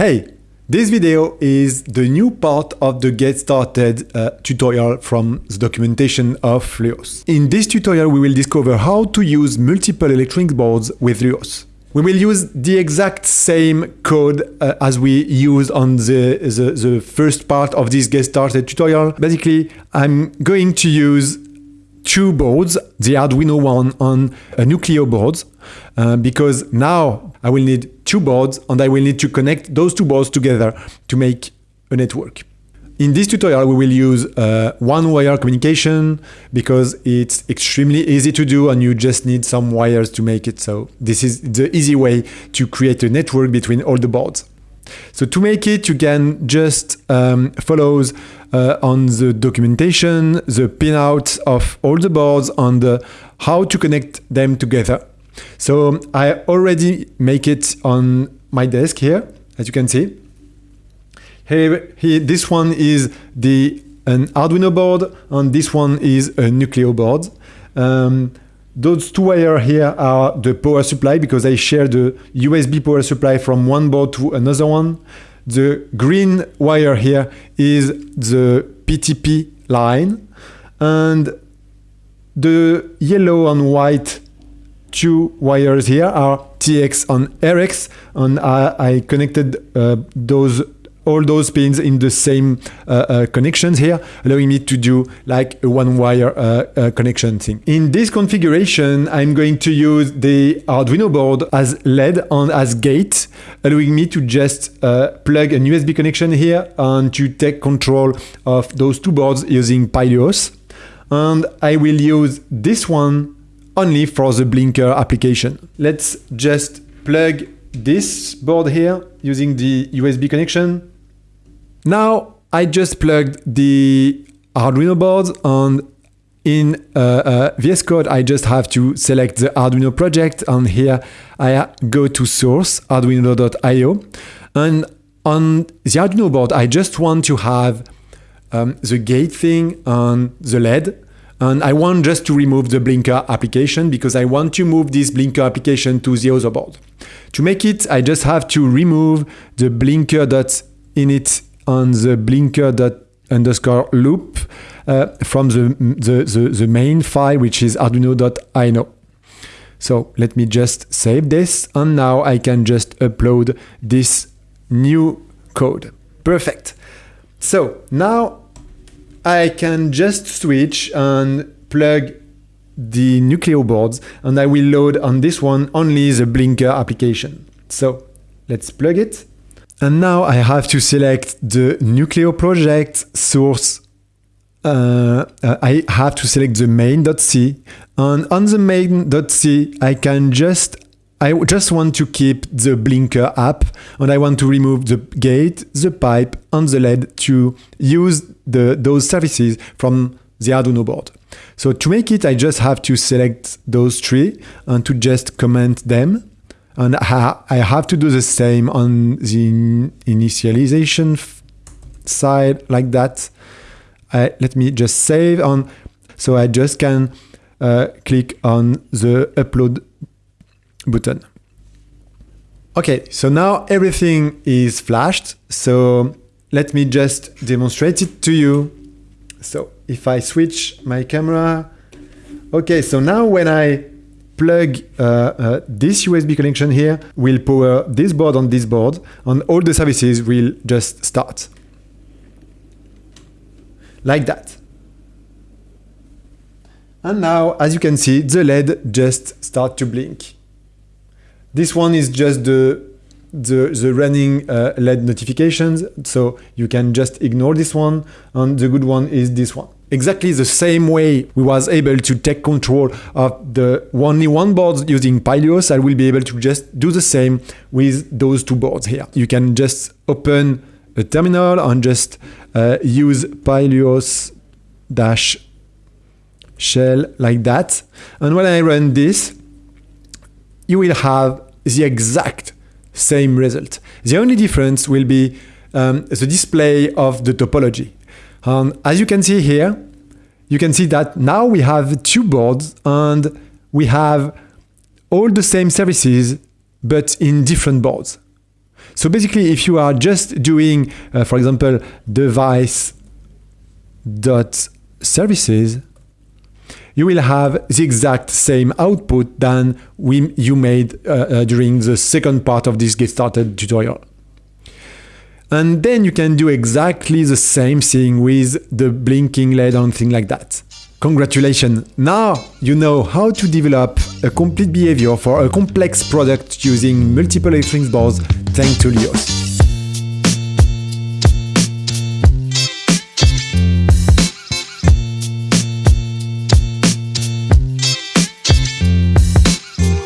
Hey, this video is the new part of the Get Started uh, tutorial from the documentation of Luos. In this tutorial, we will discover how to use multiple electronic boards with Luos. We will use the exact same code uh, as we used on the, the, the first part of this Get Started tutorial. Basically, I'm going to use two boards, the Arduino one on a Nucleo board, uh, because now I will need two boards and I will need to connect those two boards together to make a network. In this tutorial, we will use uh, one-wire communication because it's extremely easy to do and you just need some wires to make it. So this is the easy way to create a network between all the boards. So to make it, you can just um, follow uh, on the documentation, the pinout of all the boards and uh, how to connect them together. So I already make it on my desk here, as you can see. Here, here this one is the an Arduino board, and this one is a Nucleo board. Um, those two wires here are the power supply because I share the USB power supply from one board to another one. The green wire here is the PTP line and the yellow and white two wires here are TX and RX and I, I connected uh, those all those pins in the same uh, uh, connections here, allowing me to do like a one wire uh, uh, connection thing. In this configuration, I'm going to use the Arduino board as LED and as gate, allowing me to just uh, plug an USB connection here and to take control of those two boards using PyLuos. And I will use this one only for the blinker application. Let's just plug this board here using the USB connection. Now I just plugged the Arduino board and in uh, uh, VS Code I just have to select the Arduino project and here I go to source arduino.io and on the Arduino board I just want to have um, the gate thing and the LED and I want just to remove the Blinker application because I want to move this Blinker application to the other board. To make it, I just have to remove the blinker.init on the blinker dot underscore loop uh, from the, the, the, the main file, which is arduino.ino. So let me just save this. And now I can just upload this new code. Perfect. So now I can just switch and plug the Nucleo boards and I will load on this one only the Blinker application. So let's plug it. And now I have to select the Nucleo project source. Uh, uh, I have to select the main.c and on the main.c I can just I just want to keep the blinker app and I want to remove the gate, the pipe and the LED to use the, those services from the Arduino board. So to make it, I just have to select those three and to just comment them. And I have to do the same on the initialization side like that. I, let me just save on. So I just can uh, click on the upload button. Okay, so now everything is flashed. So let me just demonstrate it to you. So if I switch my camera, okay, so now when I plug uh, uh, this USB connection here, will power this board on this board, and all the services will just start. Like that. And now, as you can see, the LED just start to blink. This one is just the the, the running uh, LED notifications, so you can just ignore this one, and the good one is this one. Exactly the same way we was able to take control of the only one board using PyLuos, I will be able to just do the same with those two boards here. You can just open a terminal and just uh, use PyLuos dash shell like that. And when I run this, you will have the exact same result. The only difference will be um, the display of the topology. Um, as you can see here, you can see that now we have two boards and we have all the same services, but in different boards. So basically, if you are just doing, uh, for example, device dot services, you will have the exact same output than we, you made uh, uh, during the second part of this get started tutorial. And then you can do exactly the same thing with the blinking LED and thing like that. Congratulations! Now you know how to develop a complete behavior for a complex product using multiple electronics boards thanks to Luos.